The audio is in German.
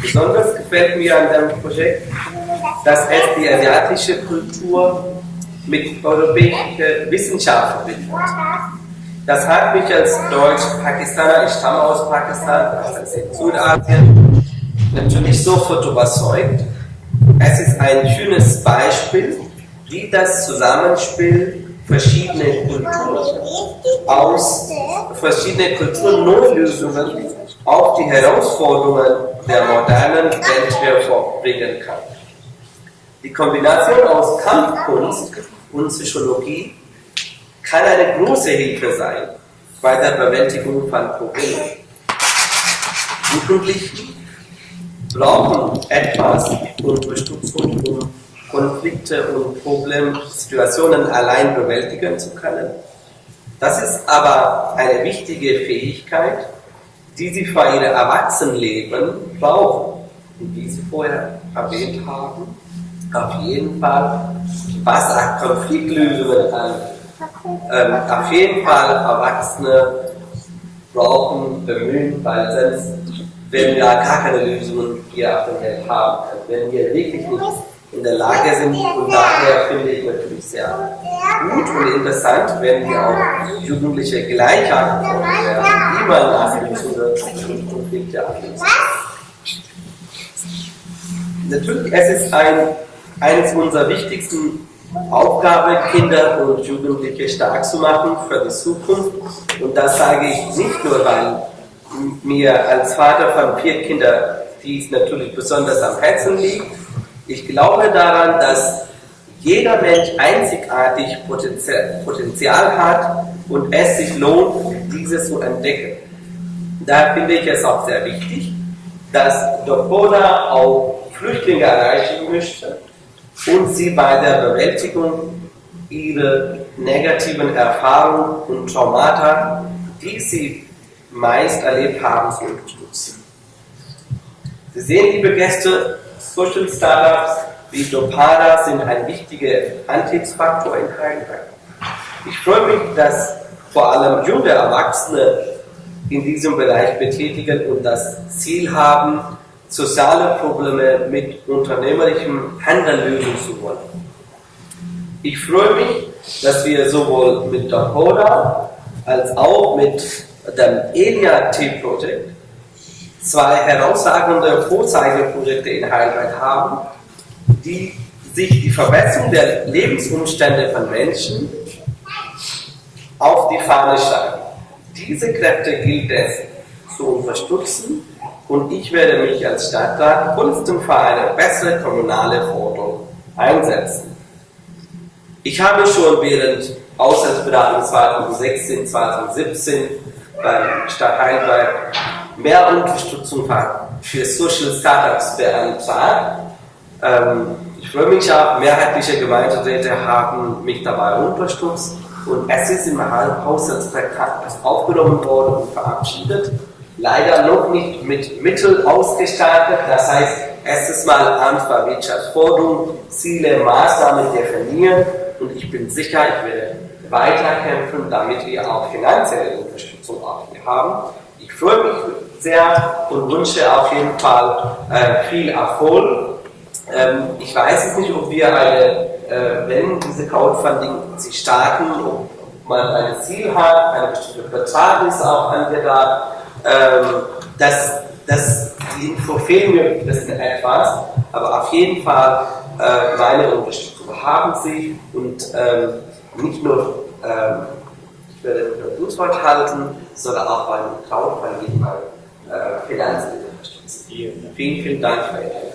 Besonders gefällt mir an dem Projekt, dass es die asiatische Kultur mit europäischer Wissenschaft verbindet. Das hat mich als Deutsch-Pakistaner, ich stamme aus Pakistan, also in Südasien, natürlich sofort überzeugt. Es ist ein schönes Beispiel, wie das Zusammenspiel verschiedener Kulturen aus verschiedenen Kulturen neue Lösungen auf die Herausforderungen der modernen Welt hervorbringen kann. Die Kombination aus Kampfkunst und Psychologie kann eine große Hilfe sein bei der Bewältigung von Problemen. Jugendliche brauchen etwas Unterstützung, um Konflikte und Problemsituationen allein bewältigen zu können. Das ist aber eine wichtige Fähigkeit, die sie für ihr Erwachsenenleben brauchen. Und wie Sie vorher erwähnt haben, auf jeden Fall, was auch Konfliktlösungen angeht. Ähm, auf jeden Fall Erwachsene brauchen, bemühen, weil sonst werden wir gar keine Lösungen hier auf der Welt haben. Wenn wir wirklich nicht in der Lage sind. Und daher finde ich natürlich sehr gut und interessant, wenn wir auch Jugendliche Gleichheit werden, wie man und Konflikte ablösen. Natürlich, es ist ein, eines unserer wichtigsten Aufgaben, Kinder und Jugendliche stark zu machen für die Zukunft. Und das sage ich nicht nur, weil mir als Vater von vier Kindern dies natürlich besonders am Herzen liegt, ich glaube daran, dass jeder Mensch einzigartig Potenzial hat und es sich lohnt, dieses zu entdecken. Da finde ich es auch sehr wichtig, dass Dokoda auch Flüchtlinge erreichen möchte und sie bei der Bewältigung ihrer negativen Erfahrungen und Traumata, die sie meist erlebt haben, zu unterstützen. Sie sehen, liebe Gäste, Social Startups wie Dopada sind ein wichtiger Antriebsfaktor in Heidelberg. Ich freue mich, dass vor allem junge Erwachsene in diesem Bereich betätigen und das Ziel haben, soziale Probleme mit unternehmerischem Handeln lösen zu wollen. Ich freue mich, dass wir sowohl mit Dokoda als auch mit dem ELIA-T-Projekt zwei herausragende Vorzeigeprojekte in Heidelberg haben, die sich die Verbesserung der Lebensumstände von Menschen auf die Fahne schreiben. Diese Kräfte gilt es zu unterstützen und ich werde mich als Stadtrat konstant für eine bessere kommunale Forderung einsetzen. Ich habe schon während Auslandsberatung 2016, 2017 beim Stadt Heidelberg mehr Unterstützung für Social Startups beantragt. Ähm, ich freue mich auch, mehrheitliche Gemeinderäte haben mich dabei unterstützt und es ist im Haushaltstraktat aufgenommen worden und verabschiedet. Leider noch nicht mit Mitteln ausgestattet, das heißt, erstes Mal Amt für Wirtschaftsförderung, Ziele, Maßnahmen definieren und ich bin sicher, ich werde weiterkämpfen, damit wir auch finanzielle Unterstützung auch hier haben. Ich freue mich sehr und wünsche auf jeden Fall äh, viel Erfolg. Ähm, ich weiß jetzt nicht, ob wir eine, äh, wenn diese Crowdfunding sich starten, ob man ein Ziel hat, eine bestimmte Betrag ist auch angedacht. Ähm, das, das, die Info fehlen mir das in etwas, aber auf jeden Fall äh, meine Unterstützung haben Sie und ähm, nicht nur nicht nur Grußwort halten, sondern auch beim Crowdfunding mal äh, Finanzen. Vielen, vielen Dank für Ihre